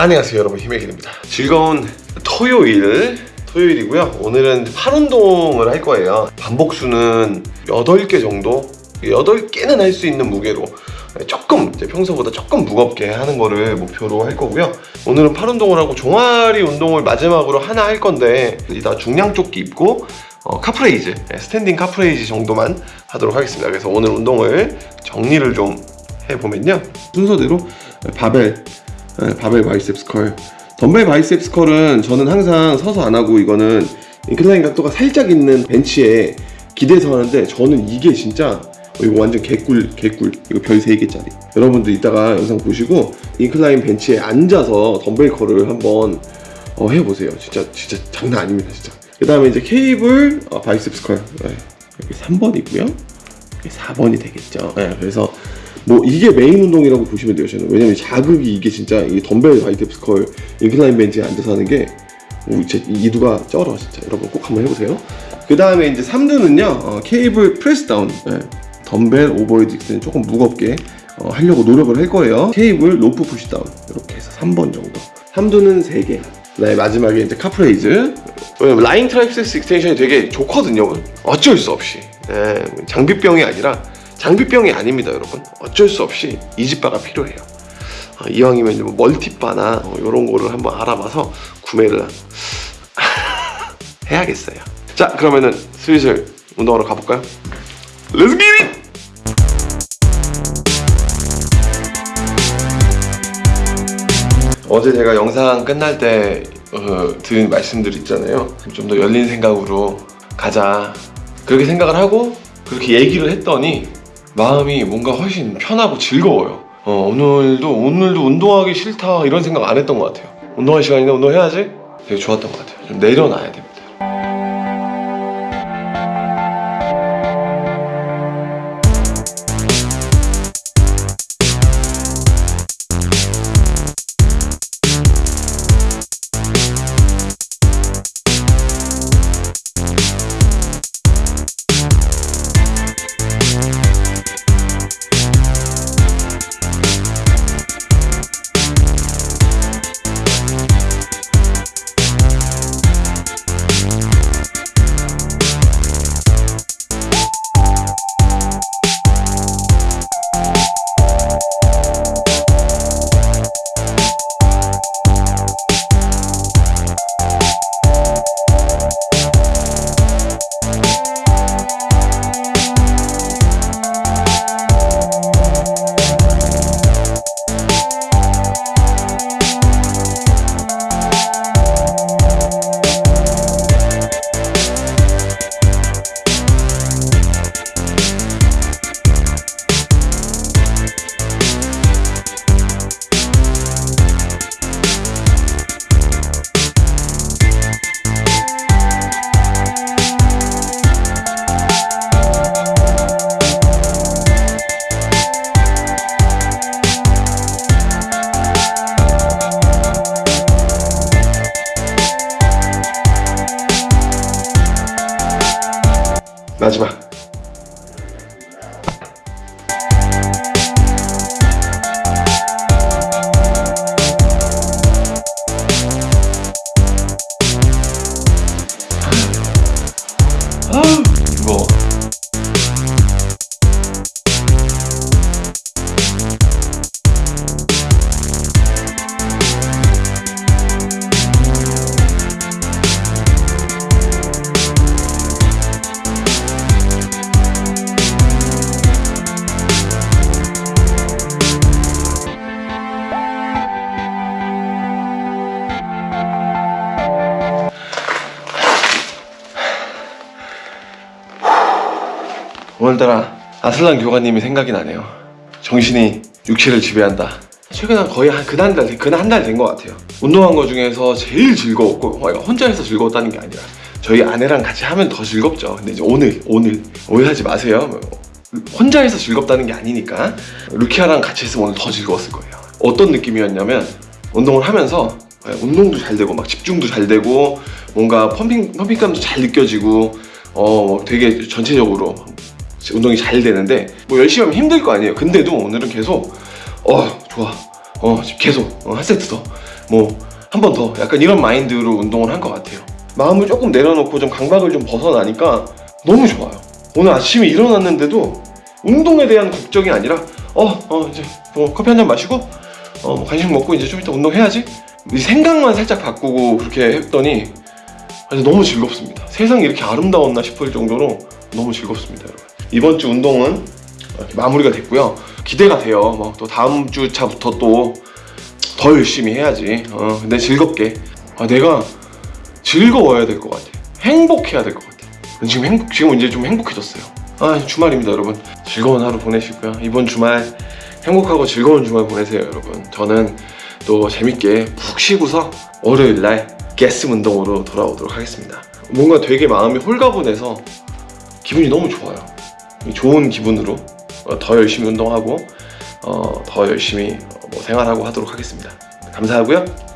안녕하세요 여러분. 힘의 길입니다. 즐거운 토요일 토요일이고요. 오늘은 팔 운동을 할 거예요. 반복수는 8개 정도? 8개는 할 수 있는 무게로 조금 평소보다 조금 무겁게 하는 거를 목표로 할 거고요. 오늘은 팔 운동을 하고 종아리 운동을 마지막으로 하나 할 건데 이따 중량 조끼 입고 어, calf raise standing calf raise 정도만 하도록 하겠습니다. 그래서 오늘 운동을 정리를 좀 해보면요. 순서대로 바벨 네, 바벨 biceps curl. 덤벨 biceps curl은 저는 항상 서서 안 하고 이거는 incline 각도가 살짝 있는 벤치에 기대서 하는데 저는 이게 진짜 어, 이거 완전 개꿀 개꿀. 이거 별 3개짜리. 여러분들 이따가 영상 보시고 incline 벤치에 앉아서 덤벨 curl을 한번 어, 해보세요. 진짜 진짜 장난 아닙니다 진짜. 그 다음에 이제 케이블 어, biceps curl. 네, 여기 3번이고요. 여기 4번이 되겠죠. 네, 그래서 뭐 이게 메인 운동이라고 보시면 돼요 저는. 왜냐면 자극이 이게 진짜 이 덤벨 biceps curl incline 벤치에 앉아서 하는 게 오, 제 이두가 쩔어 진짜. 여러분 꼭 한번 해보세요. 그 다음에 이제 3두는요 어, 케이블 press down. 네. 덤벨 overhead 는 조금 무겁게 어, 하려고 노력을 할 거예요. 케이블 로프 pushdown. 이렇게 해서 3번 정도. 3두는 3개. 그다음에 마지막에 이제 calf raise. 왜냐면 lying triceps extension이 되게 좋거든요. 어쩔 수 없이. 네, 장비병이 아니라 장비병이 아닙니다 여러분. 어쩔 수 없이 EZ bar가 필요해요. 어, 이왕이면 뭐 multi bar나 어, 이런 거를 한번 알아봐서 구매를 해야겠어요. 자 그러면은 슬슬 운동하러 가볼까요? Let's! 어제 제가 영상 끝날 때 어, 드린 말씀들 있잖아요. 좀 더 열린 생각으로 가자. 그렇게 생각을 하고 그렇게 얘기를 했더니 마음이 뭔가 훨씬 편하고 즐거워요. 어, 오늘도 오늘도 운동하기 싫다 이런 생각 안 했던 것 같아요. 운동할 시간인데 운동해야지? 되게 좋았던 것 같아요. 좀 내려놔야 됩니다 마지막 오늘따라 아슬란 교관님이 생각이 나네요. 정신이 육체를 지배한다. 최근에 거의 한 그한 달, 그한 달 된 것 같아요. 운동한 거 중에서 제일 즐거웠고, 어, 혼자 해서 즐거웠다는 게 아니라 저희 아내랑 같이 하면 더 즐겁죠. 근데 이제 오늘, 오늘 오해하지 마세요. 뭐, 혼자 해서 즐겁다는 게 아니니까 루키아랑 같이 했으면 오늘 더 즐거웠을 거예요. 어떤 느낌이었냐면 운동을 하면서 네, 운동도 잘 되고 막 집중도 잘 되고 뭔가 펌핑 펌핑감도 잘 느껴지고 어 되게 전체적으로 운동이 잘 되는데 뭐 열심히 하면 힘들 거 아니에요 근데도 오늘은 계속 어 좋아 어 계속 어, 한 세트 더 뭐 한 번 더 약간 이런 마인드로 운동을 한 것 같아요. 마음을 조금 내려놓고 좀 강박을 좀 벗어나니까 너무 좋아요. 오늘 아침에 일어났는데도 운동에 대한 걱정이 아니라 어, 어 이제 뭐 커피 한 잔 마시고 어, 뭐 간식 먹고 이제 좀 이따 운동해야지 이 생각만 살짝 바꾸고 그렇게 했더니 너무 즐겁습니다. 세상이 이렇게 아름다웠나 싶을 정도로 너무 즐겁습니다, 여러분. 이번 주 운동은 마무리가 됐고요. 기대가 돼요. 뭐 또 다음 주 차부터 또 더 열심히 해야지. 어, 근데 즐겁게. 아, 내가 즐거워야 될 것 같아. 행복해야 될 것 같아. 지금 행복, 지금 이제 좀 행복해졌어요. 아, 주말입니다, 여러분. 즐거운 하루 보내시고요. 이번 주말 행복하고 즐거운 주말 보내세요, 여러분. 저는 또 재밌게 푹 쉬고서 월요일 날 게스 운동으로 돌아오도록 하겠습니다. 뭔가 되게 마음이 홀가분해서 기분이 너무 좋아요. 이 좋은 기분으로 어, 더 열심히 운동하고 어, 더 열심히 어, 뭐 생활하고 하도록 하겠습니다. 감사하고요.